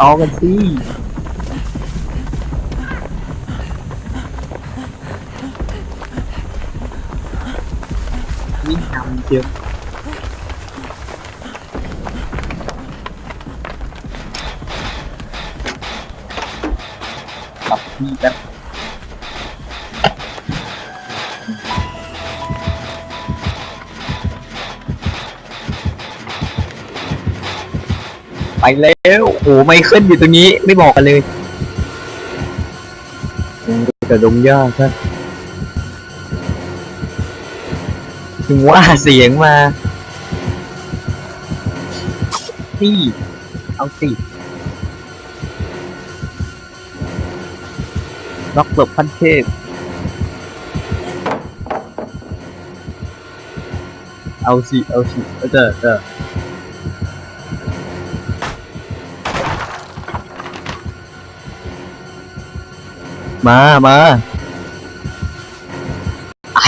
ต่อกันสิวิ่งนำเชียวกลับ ไปแล้วโอ้โหไม่ขึ้นอยู่ตรงนี้ไม่บอกกันเลยแต่ดงยากครับถึงว่าเสียงมานี่เอาสิล็อกเบิบพันเทพเอาสิเอาสิเออเจอเจอ มามา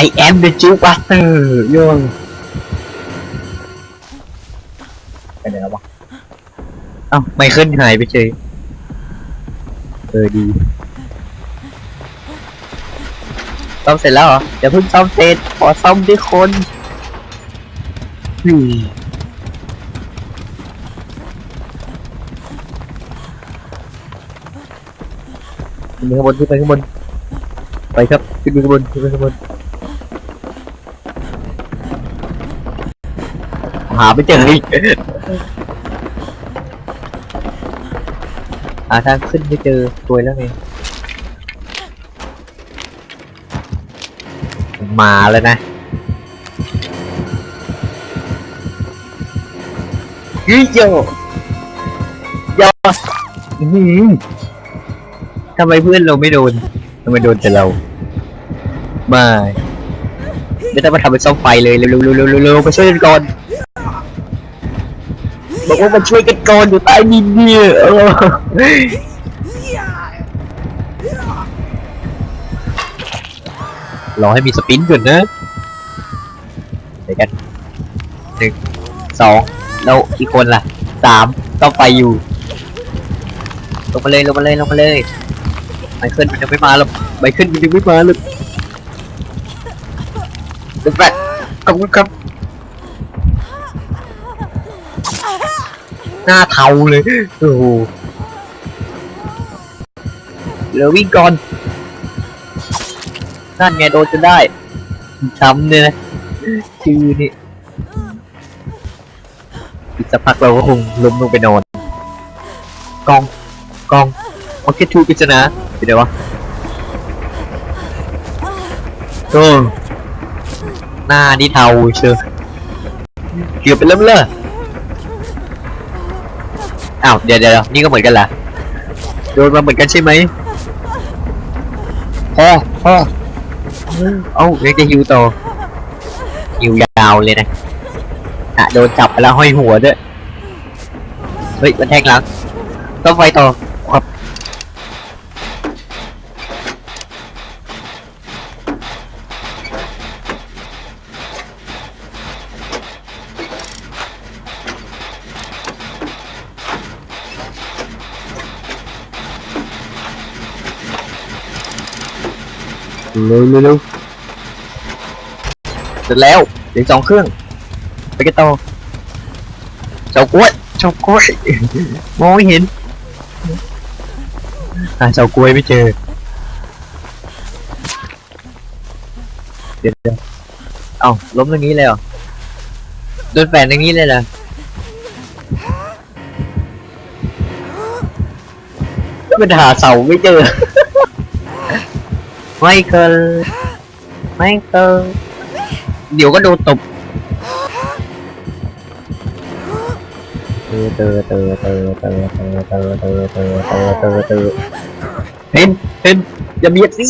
I am the Jew Buster โยงไปไหนแล้ววะเอ้าไม่เคิลหายไปเฉยเออดีซ่อมเสร็จแล้วเหรอเดี๋ยวเพิ่งซ่อมเสร็จขอซ่อมด้วยคนอืม ขึ้นไปข้างบนขึ้นไปข้างบนไปครับขึ้นไปข้างบนขึ้นไปข้างบนหาไม่เจออีกหาทางขึ้นไม่เจอตัวยแล้วไงมาแล้วนะยโยโยอื้อหือ ทำไมเพื่อนเราไม่โดนทำไมโดนแต่เราไม่ไม่ต้องมาทำเป็นซ่อมไฟเลยเร็วๆเร็วๆเร็วๆเร็วๆมาช่วยกันก่อนบอกว่ามาช่วยกันก่อนอยู่ใต้ดินเนี่ยเออรอให้มีสปินก่อนนะเดี๋ยวกันหนึ่งสองแล้วอีกคนล่ะสามต้องไปอยู่ลงมาเลยลงมาเลยลงมาเลย ไมเคิลมันยังไม่มาหรอกไมเคิลมันยังไม่มาหรอกเดี๋ยวแปะขอบคุณครับ หน้าเทาเลย โอ้โหเลือวิ่งก่อน นั่นไงโดนจนได้ ช้ำเนี่ยนะชื่อนี่อีกสักพักเราก็คงล้มลงไปนอน กอง กองโอเคทูกิจน ไปเดี๋ยวะโอ้หน้านี่เทาเชียวเกือบไปเริ่มเลยอ้าวเดี๋ยวเดี๋ยวนี่ก็เหมือนกันเหรอโดนมาเหมือนกันใช่ไหมพ่อพ่อเอ้าเรียกจะฮิวต่อฮิวยาวเลยนะอะโดนจับไปแล้วห้อยหัวด้วยเฮ้ยมันแทงหลังต้องไฟต่อครับ เร็วเร็วเสร็จแล้วเดี๋ยวสองเครื่องไปกันต่อเจ้ากล้วยเจ้ากล้วยมองไม่เห็นหาเจ้ากล้วยไม่เจอเดี๋ยวเอ้าล้มตรงนี้เลยเหรอโดนแฝนตรงนี้เลยเหรอมันหาเสาไม่เจอ ไมเกินไมเกินเดี๋ยวก็โดนตบเตอเตอเตอเตอเตอเตอเตอเตอเตอเตอเตอเตอเห็นเห็นอย่าเบียดสิ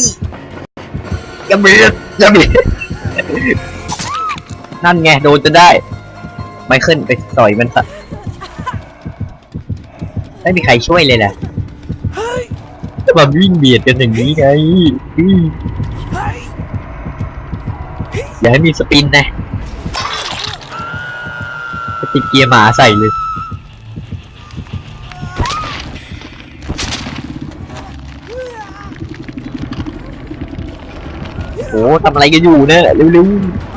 อย่าเบียดอย่าเบียดนั่นไงโดนจะได้ไม่ขึ้นไปต่อยมันซะไม่มีใครช่วยเลยแหละ แบบวิ่งเบียดกันอย่างนี้ไงอย่าให้มีสปินนะะติดเกียร์หมาใส่เลยโอ้ทำอะไรกันอยู่เนี่ยเร็วๆ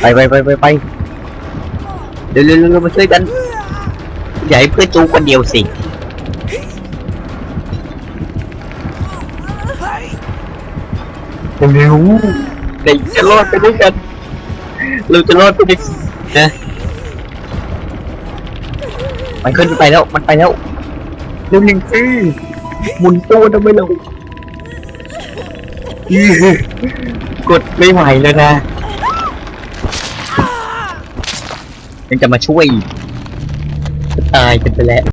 ไปไปไปไปไป เร็วเร็วเร็วมาช่วยกันอย่าให้เพื่อนจูคนเดียวสิเร็วเด็กจะรอดไปด้วยกันเราจะรอดไปด้วยกันนะมันขึ้นไปแล้วมันไปแล้วเร็วหนึ่งสิหมุนตัวทำไมเราอื้อกดไม่ไหวแล้วนะ ยังจะมาช่วยอีกจะตายกันไปแล้ว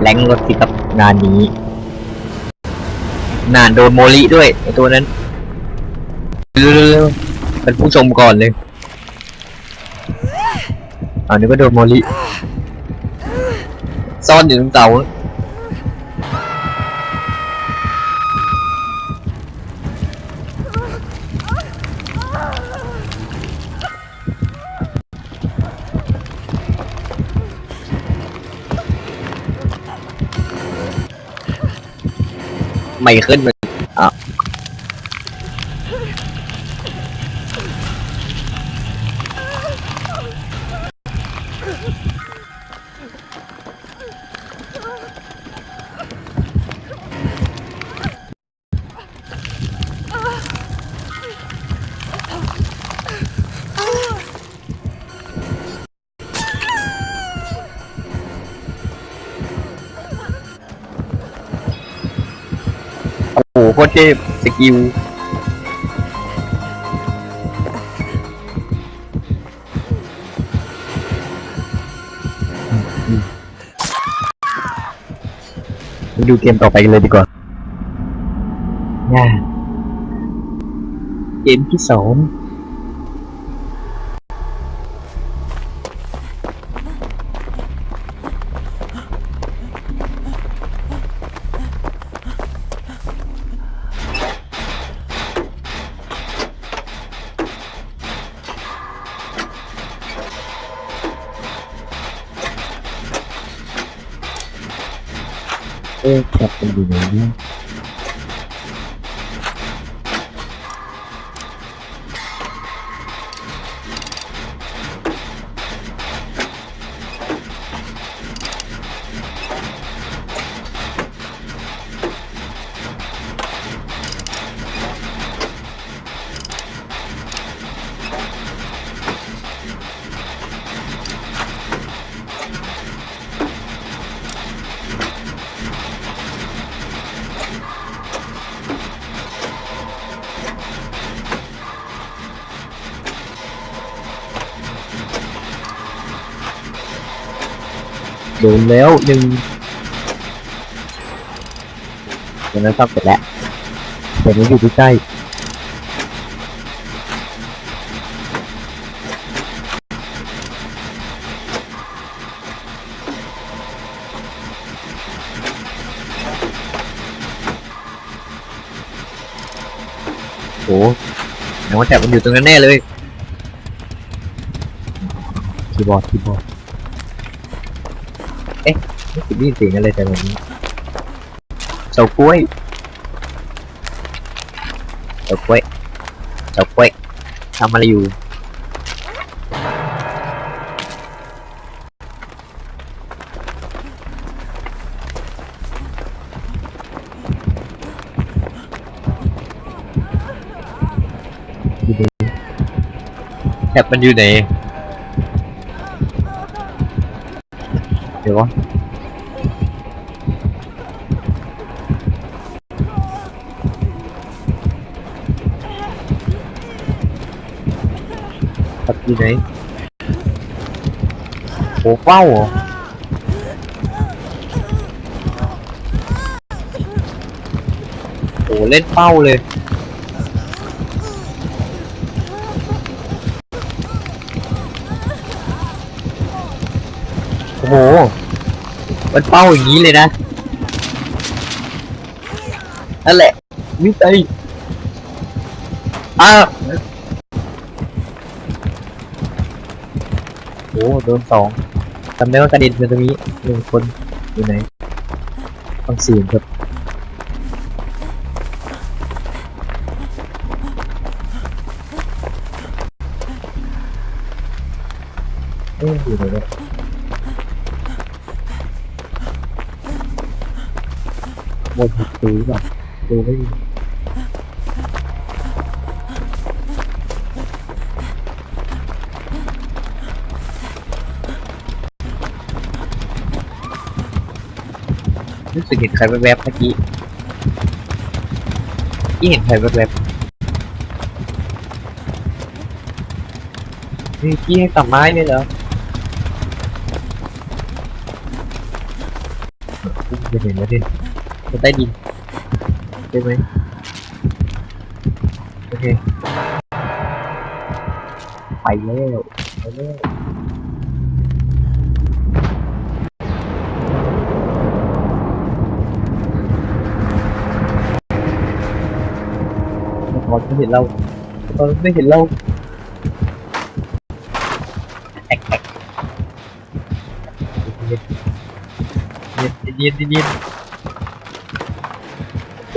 แรงรถสิครับงานนี้ นานโดนโมลิด้วยไอตัวนั้นเร็วๆเป็นผู้ชมก่อนเลยอันนี้ก็โดนโมลิซ่อนอยู่ตรงเสา ไม่ขึ้นเล โอ้โหโคตรเทพสกิลดูเกมต่อไปกันเลยดีกว่าน่าเกมที่สอง เอ๊ะแโดนแล้วหนึ่งเดี๋ยวนั้นซ่อมเสร็จแล้วเดี๋ยวนี้อยู่ใกล้โอ้ไหนว่าแถบมันอยู่ตรงนั้นแน่เลยคีย์บอร์ดคีย์บอร์ด ไม่คิดได้ยินเสียงอะไรแต่แบบนี้เฉากล้วยเฉากล้วยเฉากล้วยทำอะไรอยู่แคปมันอยู่ไหน เดี๋ยววะ tập gì đấy ủa wow à ủa lên bao lên โอ้โห มันเป้าอย่างนี้เลยนะนั่นแหละมิสเตอร์อ้าวโอ้โดนสองจำได้ว่ากระเด็นไปตรงนี้หนึ่งคนอยู่ไหนฟังเสียงครับเอ๊ะอยู่ไหนเนี่ย หมดผิดตีป่ะดูไม่รู้สึกเห็นใครแวบๆเมื่อกี้ที่เห็นใครแวบๆนี่กี้ให้กลับไม้เลยเหรออุ๊ยจะเห็นแล้วดิ จะใต้ดินใช่ไหมโอเคไปแล้วไป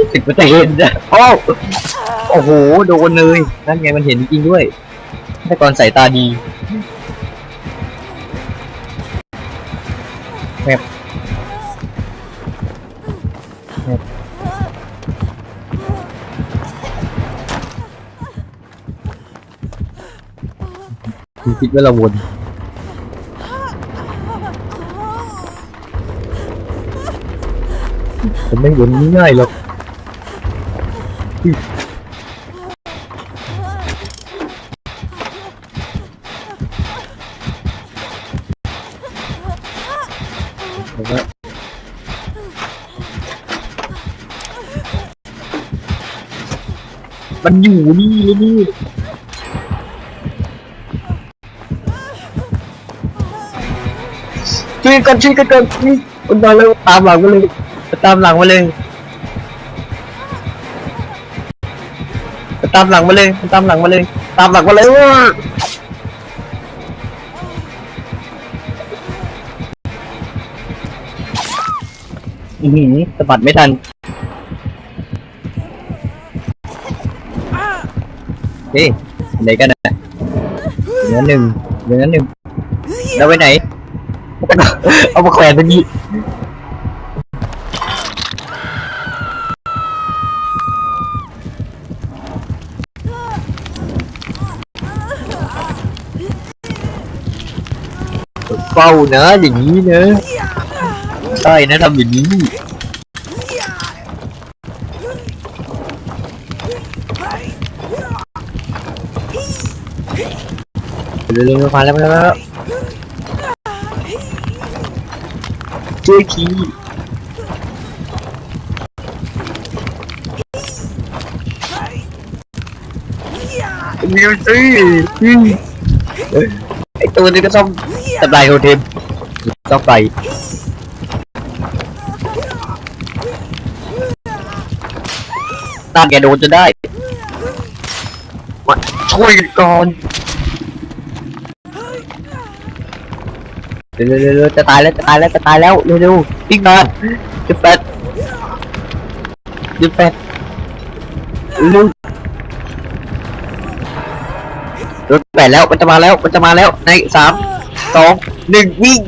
แล้วตอนไม่เห็นเราตอนไม่เห็นเราแอกแอกเย็นเย็นเย็นเย็นเย็นรู้สึกว่าจะเห็นนะโอ้โอ้โห โดนเลย นั่นไงมันเห็นจริงๆด้วยแต่ก่อนสายตาดีแมบแมบคุณคิดว่าเราวนผมไม่วนง่ายๆหรอกผ มันอยู่นี่เลยนี่ช่วยกันช่วยกันก่อนนี่มันมาแล้วตามหลังมาเลยตามหลังมาเลย ตามหลังมาเลย ตามหลังมาเลยตามหลังมาเลยว้าอือหือสะบัดไม่ทันเฮ้ยไหนกันนะเหลือหนึ่งเหลือหนึ่งแล้วไปไหน เอามาแขวนตรงนี้ เฝ้านะอย่างนี้นะใช่นะทำอย่างนี้ เร็วๆมาแล้วมาแล้วช่วยทีมิวสิอืมเอ้ยไอตัวนี้ก็ต้อง ทำลายโทเทมต้องไปตามแกโดนจะได้มาช่วยกันก่อนเร็วๆๆจะตายแล้วจะตายแล้วจะตายแล้วเร็วๆวิ่งมาจุดแปดจุดแปดเร็วรถแปดแล้วมันจะมาแล้วมันจะมาแล้วในสาม สองหนึ่งวิ่ง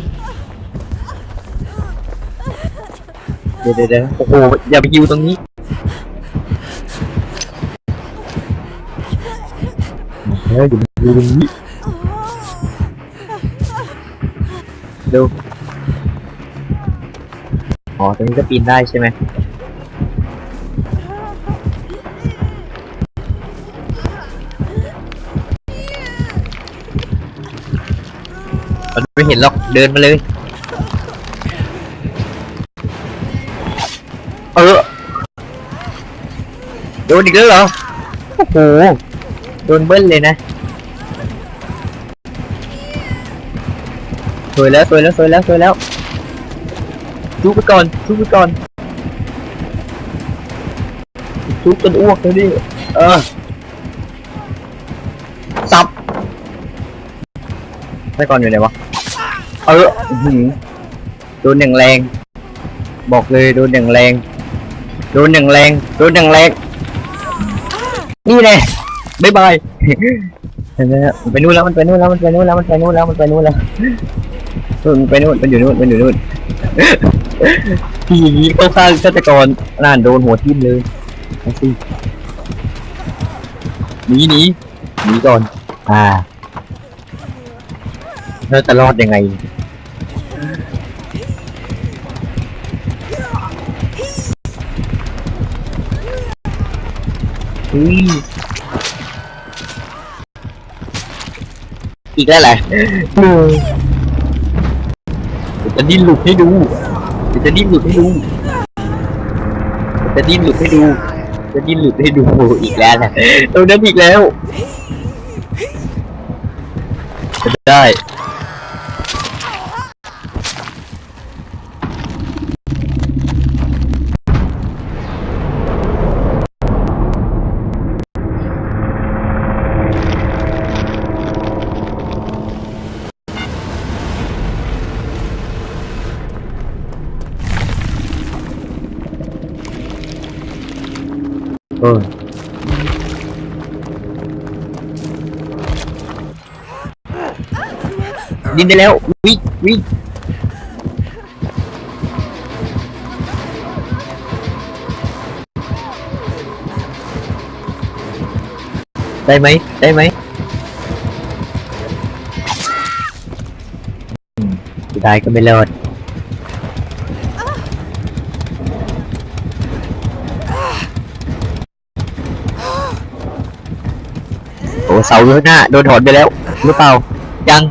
เดี๋ยวเดี๋ยวเดี๋ยวโอ้โหอย่าไปยิวตรงนี้เฮ้ยเดี๋ยวมายิวตรงนี้เร็วอ๋อตรงนี้ก็ปีนได้ใช่ไหม มันไม่เห็นหรอก เดินมาเลย เออ โดนอีกแล้วเหรอ โอ้โห โดนเบิ้ลเลยนะสวยแล้วสวยแล้วสวยแล้วสวยแล้วชุบไปก่อนชุบไปก่อนชุบจนอ้วกเลยดิ เออ สับไม่ก่อนอยู่ไหนวะ เออหือโดนหนึ่งแรง บอกเลยโดนหนึ่งแรง โดนหนึ่งแรง โดนหนึ่งแรง นี่แน่บายบายเห็นไหมฮะมันไปนู่นแล้วมันไปนู่นแล้วมันไปนู่นแล้วมันไปนู่นแล้วมันไปนู่นแล้วมันไปนู่นมันอยู่นู่นมันอยู่นู่นทีนี้เข้าข้างฆาตกรน่านโดนหัวทิ่มเลยเอาสิหนีหนีหนีก่อน อ่า แล้วจะรอดยังไง อีกแล้วแหละจะดิ้นหลุดให้ดู จะดิ้นหลุดให้ดู จะดิ้นหลุดให้ดู จะดิ้นหลุดให้ดูอีกแล้วแหละตรงนั้นอีกแล้วจะได้ ดินได้แล้ววิ่งวิ่งได้ไหมได้ไหมอืมสุดท้ายก็ไม่รอดโอ้เสาอยู่ข้างหน้าโดนถอนไปแล้วหรือเปล่ายัง